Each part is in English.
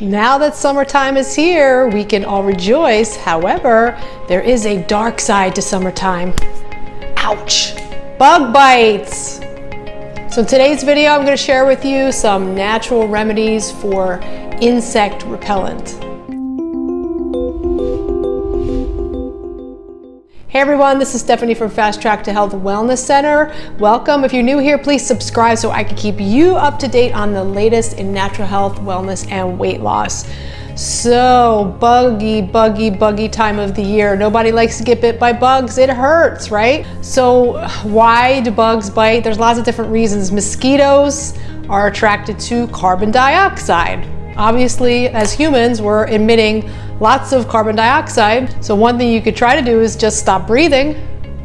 Now that summertime is here, we can all rejoice. However, there is a dark side to summertime. Ouch! Bug bites! So in today's video, I'm going to share with you some natural remedies for insect repellent. Hey everyone, this is Stephanie from Fast Track to Health Wellness Center. Welcome. If you're new here, please subscribe so I can keep you up to date on the latest in natural health, wellness, and weight loss. So buggy, buggy, buggy time of the year. Nobody likes to get bit by bugs. It hurts, right? So why do bugs bite? There's lots of different reasons. Mosquitoes are attracted to carbon dioxide. Obviously, as humans, we're emitting lots of carbon dioxide. So one thing you could try to do is just stop breathing.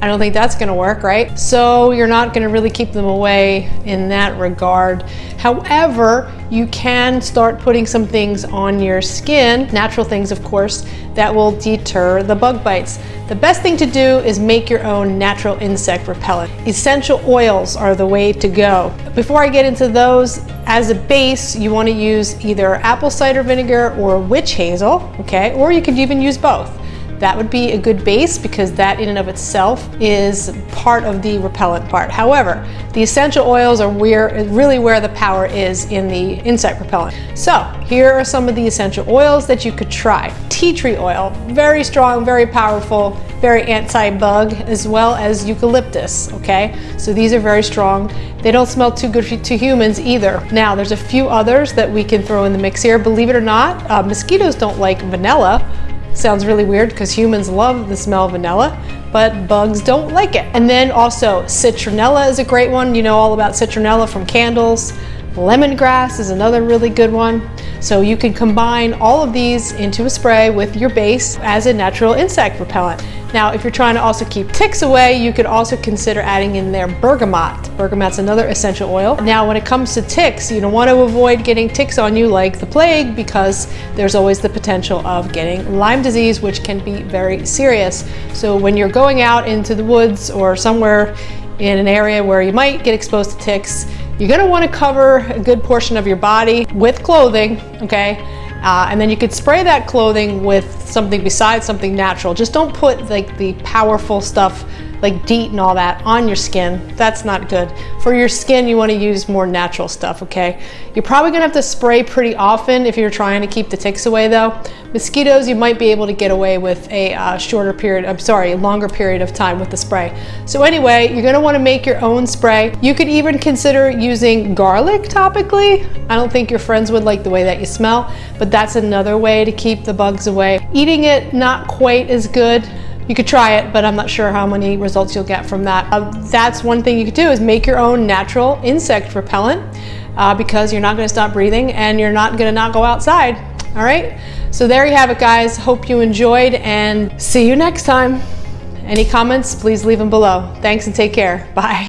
I don't think that's gonna work, right? So you're not gonna really keep them away in that regard. However, you can start putting some things on your skin, natural things of course, that will deter the bug bites. The best thing to do is make your own natural insect repellent. Essential oils are the way to go. Before I get into those, as a base, you wanna use either apple cider vinegar or witch hazel, okay? Or you could even use both. That would be a good base because that in and of itself is part of the repellent part. However, the essential oils are where, really where the power is in the insect repellent. So here are some of the essential oils that you could try. Tea tree oil, very strong, very powerful, very anti-bug, as well as eucalyptus, okay? So these are very strong. They don't smell too good to humans either. Now, there's a few others that we can throw in the mix here. Believe it or not, uh, mosquitoes don't like vanilla, Sounds really weird because humans love the smell of vanilla, but bugs don't like it. And then also citronella is a great one. You know all about citronella from candles. Lemongrass is another really good one. So you can combine all of these into a spray with your base as a natural insect repellent. Now, if you're trying to also keep ticks away, you could also consider adding in there bergamot. Bergamot's another essential oil. Now, when it comes to ticks, you don't want to avoid getting ticks on you like the plague because there's always the potential of getting Lyme disease, which can be very serious. So when you're going out into the woods or somewhere in an area where you might get exposed to ticks, you're gonna wanna cover a good portion of your body with clothing, okay? Uh, and then you could spray that clothing with something besides something natural. Just don't put like the powerful stuff like DEET and all that on your skin. That's not good. For your skin, you wanna use more natural stuff, okay? You're probably gonna have to spray pretty often if you're trying to keep the ticks away though. Mosquitoes, you might be able to get away with a uh, shorter period, I'm sorry, longer period of time with the spray. So anyway, you're gonna wanna make your own spray. You could even consider using garlic topically. I don't think your friends would like the way that you smell, but that's another way to keep the bugs away. Eating it, not quite as good. You could try it, but I'm not sure how many results you'll get from that. Uh, that's one thing you could do is make your own natural insect repellent uh, because you're not gonna stop breathing and you're not gonna not go outside, all right? So there you have it, guys. Hope you enjoyed and see you next time. Any comments, please leave them below. Thanks and take care. Bye.